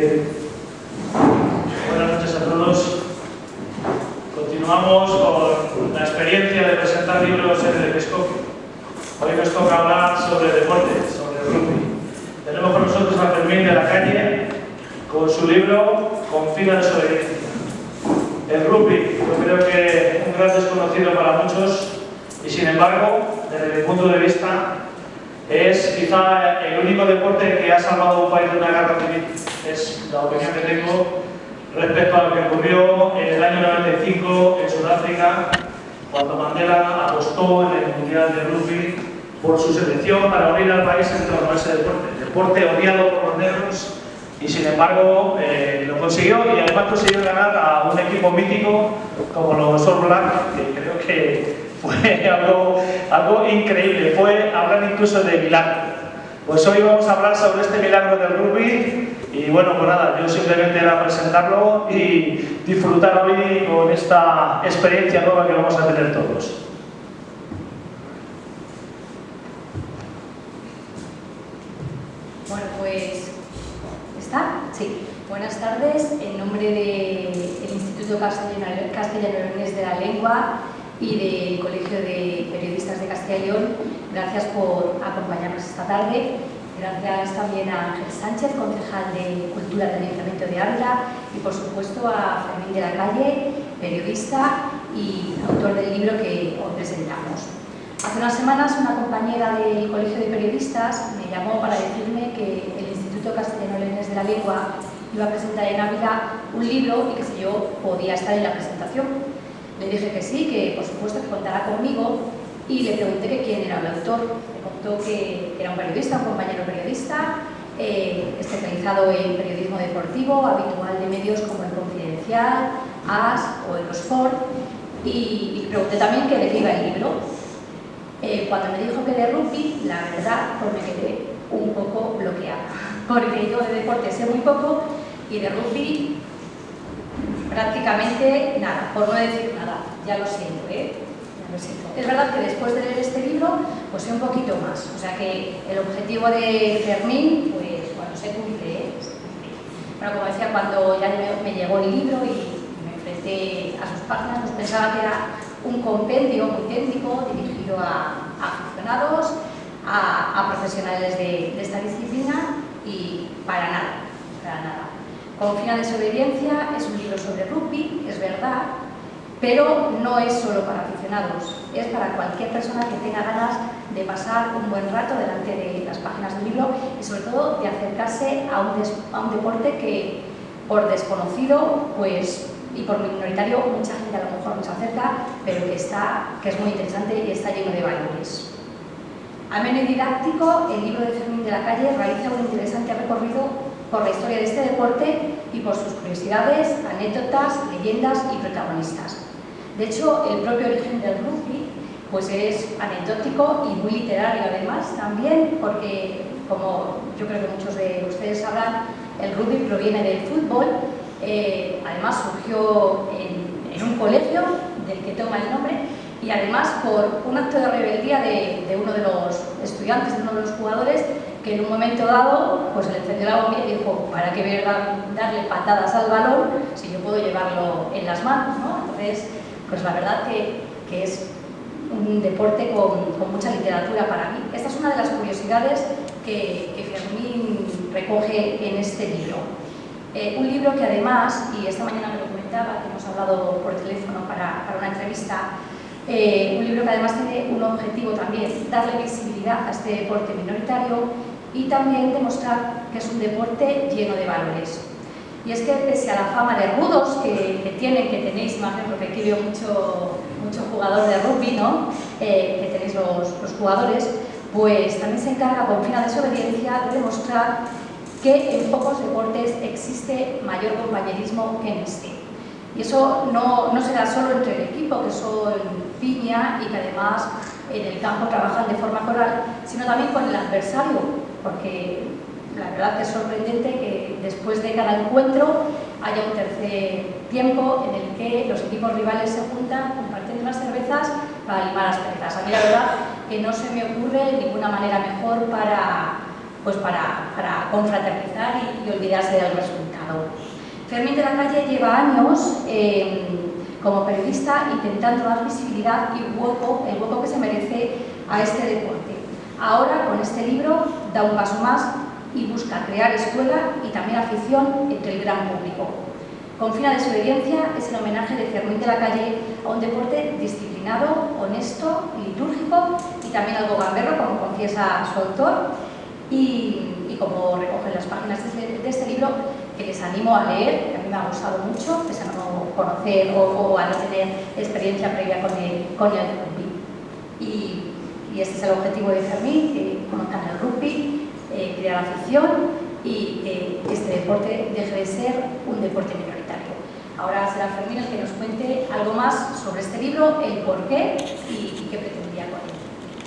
Buenas noches a todos. Continuamos con la experiencia de presentar libros en el Episcopio. Hoy nos toca hablar sobre deporte, sobre rugby. Tenemos con nosotros a Fermín de la Calle con su libro Confina de Desobediencia. El rugby, yo creo que un gran desconocido para muchos y sin embargo, desde mi punto de vista, es quizá el único deporte que ha salvado a un país de una guerra civil. Es la opinión que tengo respecto a lo que ocurrió en el año 95 en Sudáfrica, cuando Mandela apostó en el Mundial de Rugby por su selección para unir al país en torno a ese deporte. Deporte odiado por los negros y sin embargo eh, lo consiguió y además consiguió ganar a un equipo mítico como los All Blacks, que creo que fue algo, algo increíble, fue hablar incluso de milagro. Pues hoy vamos a hablar sobre este milagro del rugby y bueno, pues nada, yo simplemente era presentarlo y disfrutar hoy con esta experiencia nueva que vamos a tener todos. Bueno, pues, ¿está? Sí. Buenas tardes, en nombre del Instituto Castellano de la Lengua y del Colegio de Periodistas de Castilla y León. Gracias por acompañarnos esta tarde. Gracias también a Ángel Sánchez, concejal de Cultura del Ayuntamiento de Ávila y por supuesto a Fermín de la Calle, periodista y autor del libro que hoy presentamos. Hace unas semanas una compañera del Colegio de Periodistas me llamó para decirme que el Instituto Castellano Leones de la Lengua iba a presentar en Ávila un libro y que si yo podía estar en la presentación. Le dije que sí, que por supuesto que contara conmigo y le pregunté que quién era el autor. Me contó que era un periodista, un compañero periodista, eh, especializado en periodismo deportivo, habitual de medios como El Confidencial, AS o Eurosport y, y pregunté también que de qué iba el libro. Eh, cuando me dijo que de rugby, la verdad, pues me quedé un poco bloqueada, porque yo de deporte sé muy poco y de rugby prácticamente nada, por no decir nada, ya lo siento, ¿eh? Ya lo siento. Es verdad que después de leer este libro, pues sé un poquito más, o sea que el objetivo de Fermín, pues cuando se cumple, ¿eh? Bueno, como decía, cuando ya me llegó el libro y me enfrenté a sus páginas, pues pensaba que era un compendio muy técnico dirigido a, aficionados, a, a profesionales de, de esta disciplina y para nada, para nada. Confina desobediencia es un libro sobre rugby, es verdad, pero no es solo para aficionados, es para cualquier persona que tenga ganas de pasar un buen rato delante de las páginas del libro y sobre todo de acercarse a un, deporte que por desconocido pues, y por minoritario mucha gente a lo mejor no se acerca, pero que, está, que es muy interesante y está lleno de valores. Ameno y didáctico, el libro de Fermín de la Calle realiza un interesante recorrido por la historia de este deporte y por sus curiosidades, anécdotas, leyendas y protagonistas. De hecho, el propio origen del rugby pues es anecdótico y muy literario además también, porque como yo creo que muchos de ustedes sabrán, el rugby proviene del fútbol, eh, además surgió en, en, un colegio del que toma el nombre y además por un acto de rebeldía de, de uno de los estudiantes, de uno de los jugadores, que en un momento dado pues le encendió la bombilla y dijo, ¿para qué voy a darle patadas al balón si yo puedo llevarlo en las manos? ¿no? Entonces, pues la verdad que, que es un deporte con, con, mucha literatura para mí. Esta es una de las curiosidades que, que Fermín recoge en este libro. Eh, un libro que además, y esta mañana me lo comentaba, que hemos hablado por teléfono para, para una entrevista, eh, un libro que además tiene un objetivo también, darle visibilidad a este deporte minoritario y también demostrar que es un deporte lleno de valores. Y es que pese a la fama de rudos que, que tienen, que tenéis, porque aquí veo mucho, mucho jugador de rugby, ¿no? Eh, que tenéis los, los, jugadores, pues también se encarga con fina desobediencia de demostrar que en pocos deportes existe mayor compañerismo que en este. Y eso no, no se da solo entre el equipo, que son piña y que además en el campo trabajan de forma coral, sino también con el adversario, porque la verdad es sorprendente que después de cada encuentro haya un tercer tiempo en el que los equipos rivales se juntan compartiendo unas cervezas para animar las perezas. A mí la verdad que no se me ocurre ninguna manera mejor para, pues para, para confraternizar y, y, olvidarse del resultado. Fermín de la Calle lleva años eh, como periodista intentando dar visibilidad y hueco, el hueco que se merece a este deporte. Ahora, con este libro, da un paso más y busca crear escuela y también afición entre el gran público. Con fina desobediencia es el homenaje de Fermín de la Calle a un deporte disciplinado, honesto, litúrgico y también algo gamberro, como confiesa su autor, y, y como recogen las páginas de este, de este, libro, que les animo a leer, que a mí me ha gustado mucho, pese a no conocer o, o a no tener experiencia previa con el, con el rugby. Y, y este es el objetivo de Fermín, que el rugby, eh, crear afición y que este deporte deje de ser un deporte minoritario. Ahora será Fermín el que nos cuente algo más sobre este libro, el por qué